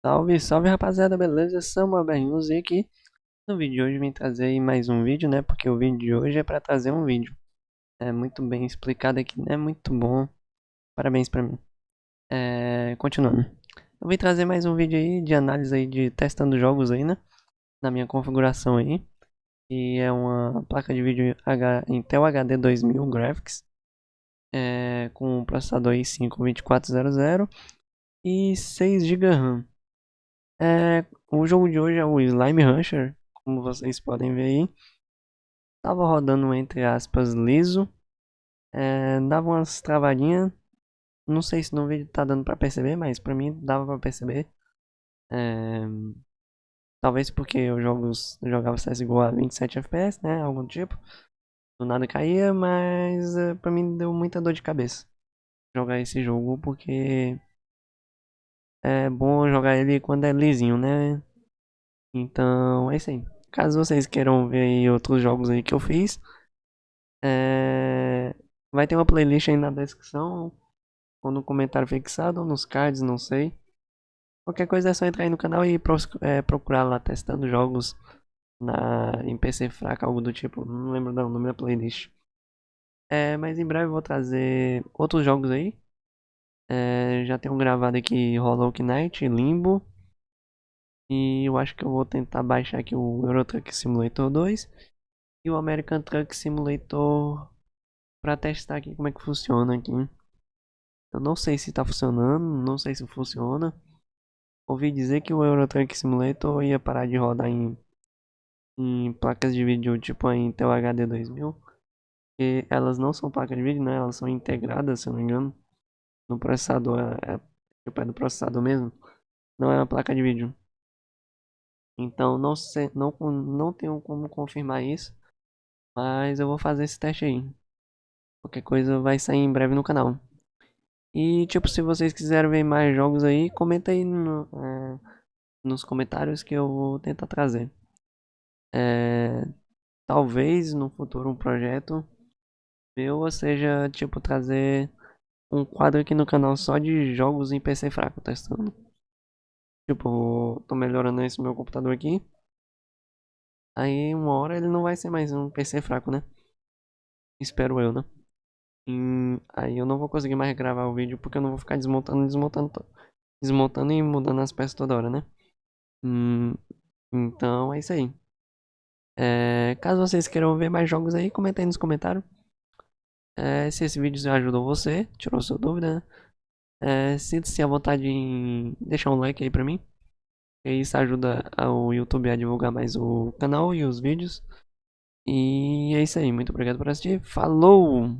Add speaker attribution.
Speaker 1: Salve, salve rapaziada, beleza? Samuel Bernus e aqui no vídeo de hoje vim trazer mais um vídeo, né? Porque o vídeo de hoje é para trazer um vídeo. É muito bem explicado aqui, né? Muito bom. Parabéns pra mim. É, continuando. Eu vim trazer mais um vídeo aí de análise aí de testando jogos aí, né? Na minha configuração aí. E é uma placa de vídeo H, Intel HD 2000 Graphics. É, com processador i5 2400 e 6 GB RAM. É, o jogo de hoje é o Slime Rancher, como vocês podem ver aí. Tava rodando entre aspas liso. É, dava umas travadinhas. Não sei se no vídeo tá dando pra perceber, mas pra mim dava pra perceber. É, talvez porque eu, jogos, eu jogava CSGO a 27 FPS, né? Algum tipo. Do nada caía, mas é, pra mim deu muita dor de cabeça jogar esse jogo porque é bom jogar ele quando é lisinho, né? Então é isso aí. Caso vocês queiram ver outros jogos aí que eu fiz, é... vai ter uma playlist aí na descrição, ou no comentário fixado, ou nos cards, não sei. Qualquer coisa é só entrar aí no canal e é, procurar lá testando jogos na, em PC fraco, algo do tipo. Não lembro o nome da playlist. É, mas em breve eu vou trazer outros jogos aí. É, já tenho gravado aqui Hollow Knight, Limbo. E eu acho que eu vou tentar baixar aqui o Euro Truck Simulator 2 e o American Truck Simulator para testar aqui como é que funciona aqui. Eu não sei se está funcionando, não sei se funciona. Ouvi dizer que o Euro Truck Simulator ia parar de rodar em, em placas de vídeo tipo a Intel HD 2000. E elas não são placas de vídeo, né? Elas são integradas, se eu não me engano no processador, é, é, tipo, é do processador mesmo, não é uma placa de vídeo. Então não, sei, não, não tenho como confirmar isso, mas eu vou fazer esse teste aí. Qualquer coisa vai sair em breve no canal. E tipo, se vocês quiserem ver mais jogos aí, comenta aí no, é, nos comentários que eu vou tentar trazer. É, talvez no futuro um projeto meu, ou seja, tipo, trazer um quadro aqui no canal só de jogos em PC fraco testando. Tipo, tô melhorando esse meu computador aqui. Aí uma hora ele não vai ser mais um PC fraco, né? Espero eu, né? E aí eu não vou conseguir mais gravar o vídeo porque eu não vou ficar desmontando, desmontando, desmontando e mudando as peças toda hora, né? Hum, então é isso aí. É, caso vocês queiram ver mais jogos aí, comenta aí nos comentários. É, se esse vídeo ajudou você, tirou sua dúvida, né? é, sinta-se à vontade em deixar um like aí pra mim. Isso ajuda o YouTube a divulgar mais o canal e os vídeos. E é isso aí, muito obrigado por assistir. Falou!